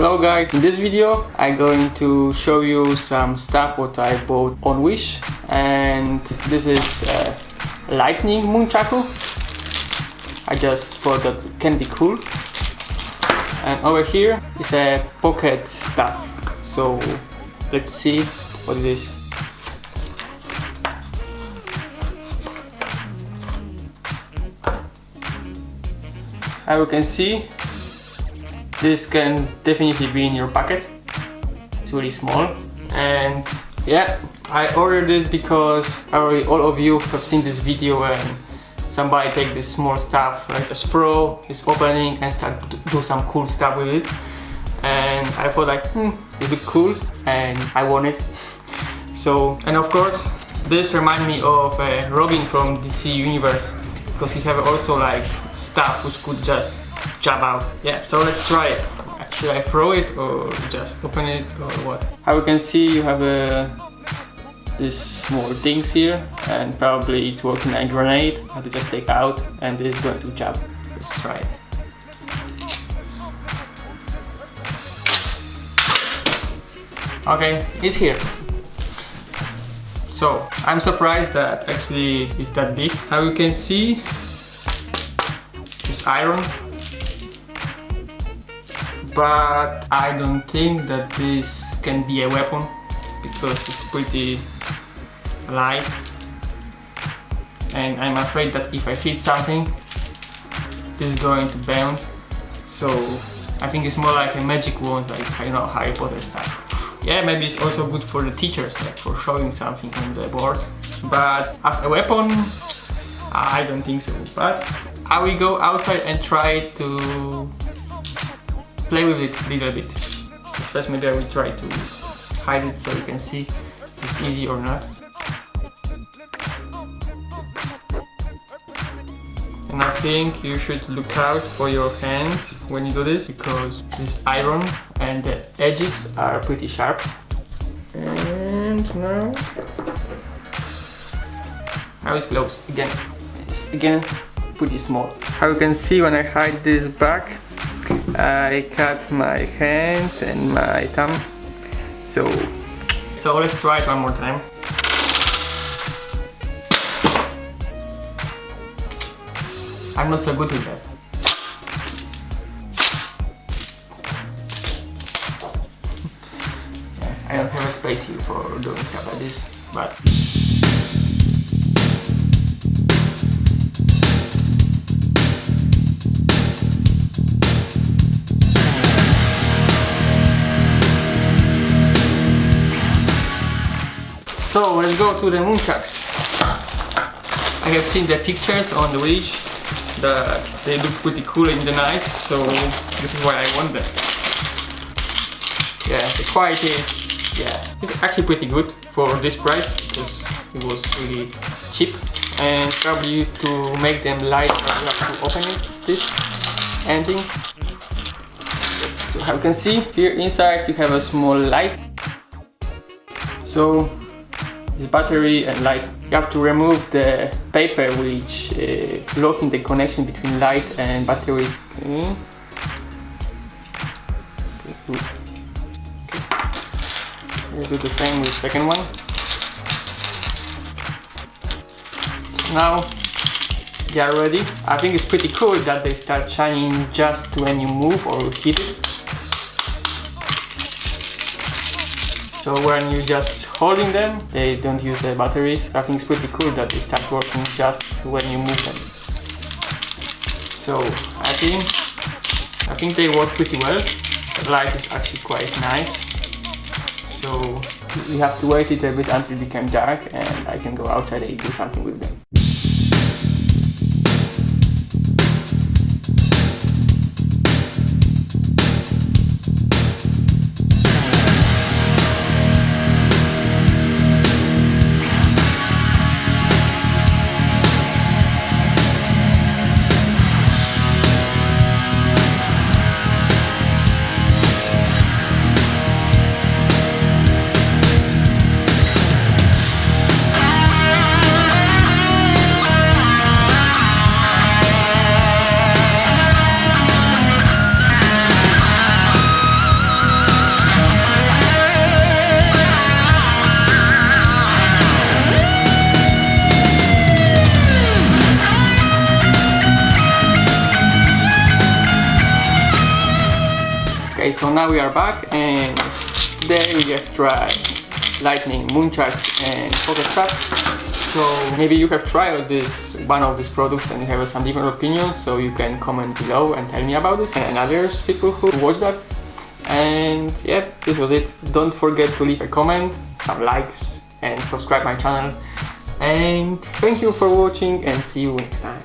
Hello guys, in this video I'm going to show you some stuff what I bought on Wish and this is uh, lightning nunchaku. I just thought that can be cool. And over here is a pocket stuff. So let's see what it is. As you can see this can definitely be in your pocket. It's really small. And yeah I ordered this because already all of you have seen this video and somebody take this small stuff like a straw is opening and start to do some cool stuff with it. And I thought like hmm it cool? And I want it. So and of course this remind me of uh, Robin from DC Universe because he have also like stuff which could just jump out. Yeah so let's try it. Should I throw it or just open it or what? How you can see you have a uh, these small things here and probably it's working like grenade. I have to just take out and this is going to jump let's try it. Okay it's here. So I'm surprised that actually it's that big. How you can see it's iron but I don't think that this can be a weapon because it's pretty light. And I'm afraid that if I hit something this is going to bounce so I think it's more like a magic wand like you know Harry Potter stuff yeah maybe it's also good for the teachers like for showing something on the board. But as a weapon I don't think so. But I will go outside and try to play with it a little bit first maybe I will try to hide it so you can see if it's easy or not And I think you should look out for your hands when you do this because this iron and the edges are pretty sharp. And now... Now it's close again. It's again pretty small. How you can see when I hide this back, I cut my hand and my thumb. So, so let's try it one more time. I'm not so good with that. I don't have a space here for doing stuff like this, but... So let's go to the nunchucks. I have seen the pictures on the Wish they look pretty cool in the night so this is why I want them. Yeah the quality is yeah it's actually pretty good for this price because it was really cheap. And probably to make them light you have to open it this ending. So how you can see here inside you have a small light. So this battery and light you have to remove the paper which uh, blocking the connection between light and battery. Okay. Okay. We'll do the same with the second one. Now they are ready. I think it's pretty cool that they start shining just when you move or hit it. So when you're just holding them, they don't use the batteries. I think it's pretty cool that they start working just when you move them. So I think I think they work pretty well. The light is actually quite nice. So we have to wait it a bit until it becomes dark and I can go outside and do something with them. Okay, so now we are back and today we have tried lightning, nunchucks and pocket stuff. So maybe you have tried this one of these products and you have some different opinions so you can comment below and tell me about this and others people who watch that. And yeah, this was it. Don't forget to leave a comment, some likes and subscribe my channel. And thank you for watching and see you next time.